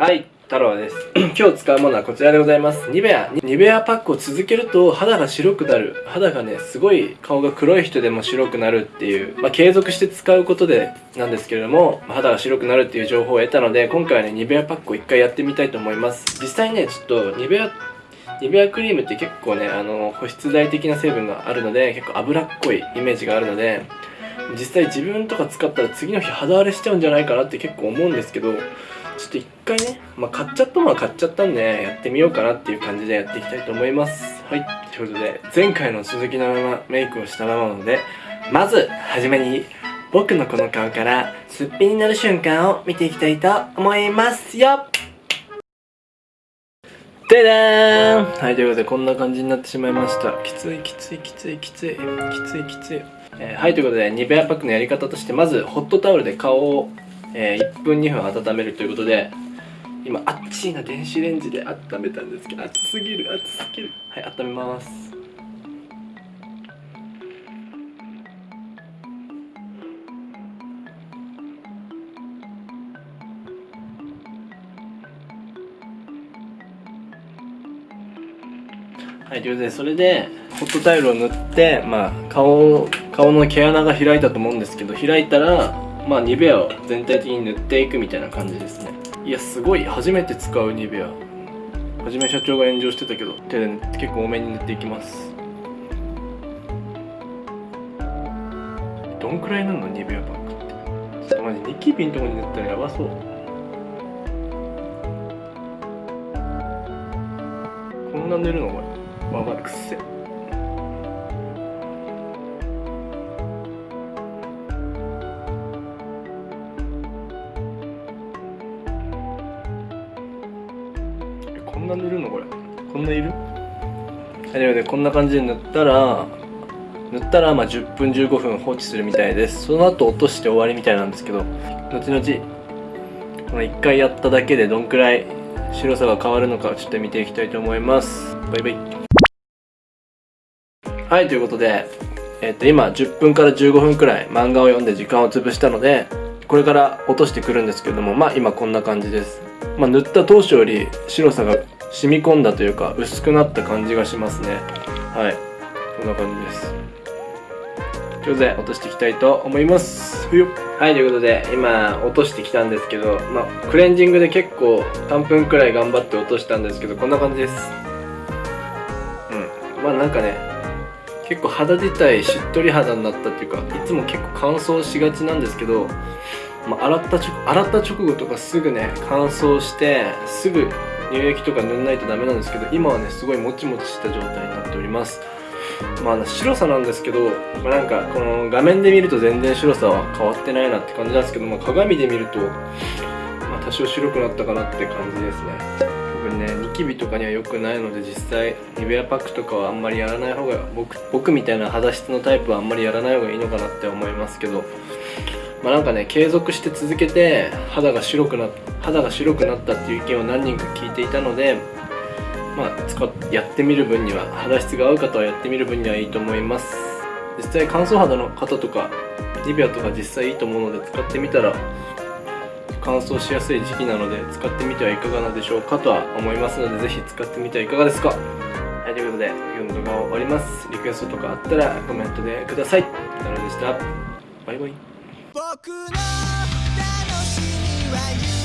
はい太郎です。今日使うものはこちらでございます。ニベアニベアパックを続けると肌が白くなる。肌がねすごい顔が黒い人でも白くなるっていうまあ、継続して使うことでなんですけれども肌が白くなるっていう情報を得たので今回はねニベアパックを一回やってみたいと思います。実際ねちょっとニベアニベアクリームって結構ねあの保湿剤的な成分があるので結構脂っこいイメージがあるので実際自分とか使ったら次の日肌荒れしちゃうんじゃないかなって結構思うんですけどちょっと一回ね、まあ、買っちゃったものは買っちゃったんで、やってみようかなっていう感じでやっていきたいと思います。はい。ということで、前回の続きのままメイクをしたままなので、まず、はじめに、僕のこの顔からすっぴんになる瞬間を見ていきたいと思いますよででーんはい、ということでこんな感じになってしまいました。きついきついきついきついきついきつい。えー、はい、ということで、ニベアパックのやり方として、まず、ホットタオルで顔をえー、1分2分温めるということで今あっちいな電子レンジで温めたんですけど熱すぎる熱すぎる。はい温めます。はい、ということで、それで、ホットタイルを塗って、まあ、顔、顔の毛穴が開いたと思うんですけど、開いたら、まあニベアを全体的に塗っていくみたいな感じですね。いやすごい。初めて使うニベア。はじめ社長が炎上してたけど手で結構多めに塗っていきます。どんくらい塗るのニベアパックって？ちょっとマジニキビのとこに塗ったらやばそう。こんな塗るのこれまあまあくせこんな塗るの？これ。こんないる？はいでこんな感じで塗ったら塗ったらまあ10分15分放置するみたいです。その後落として終わりみたいなんですけど後々この1回やっただけでどんくらい白さが変わるのかちょっと見ていきたいと思います。バイバイ。はいということでえっ、と今10分から15分くらい漫画を読んで時間を潰したのでこれから落としてくるんですけどもまあ今こんな感じです。まあ、塗った当初より白さが染み込んだというか薄くなった感じがしますね。はい。こんな感じです。上手落としていきたいと思います。はいということで今落としてきたんですけど、まあ、クレンジングで結構3分くらい頑張って落としたんですけどこんな感じです。うん。まあなんかね結構肌自体しっとり肌になったっていうかいつも結構乾燥しがちなんですけどまあ、洗った直洗った直後とかすぐね乾燥してすぐ乳液とか塗んないとダメなんですけど今はねすごいもちもちした状態になっております。まあ白さなんですけど、まあ、なんかこの画面で見ると全然白さは変わってないなって感じなんですけど、まあ、鏡で見ると、まあ、多少白くなったかなって感じですね。僕ねニキビとかには良くないので実際ニベアパックとかはあんまりやらない方が僕僕みたいな肌質のタイプはあんまりやらない方がいいのかなって思いますけど。まあ、なんかね継続して続けて肌が白くな肌が白くなったっていう意見を何人か聞いていたのでまあ使っやってみる分には肌質が合う方はやってみる分にはいいと思います。実際乾燥肌の方とかニベアとか実際いいと思うので使ってみたら乾燥しやすい時期なので使ってみてはいかがなでしょうかとは思いますのでぜひ使ってみてはいかがですか。はいということで今日の動画は終わります。リクエストとかあったらコメントでください。タロでした。バイバイ。僕の楽しみは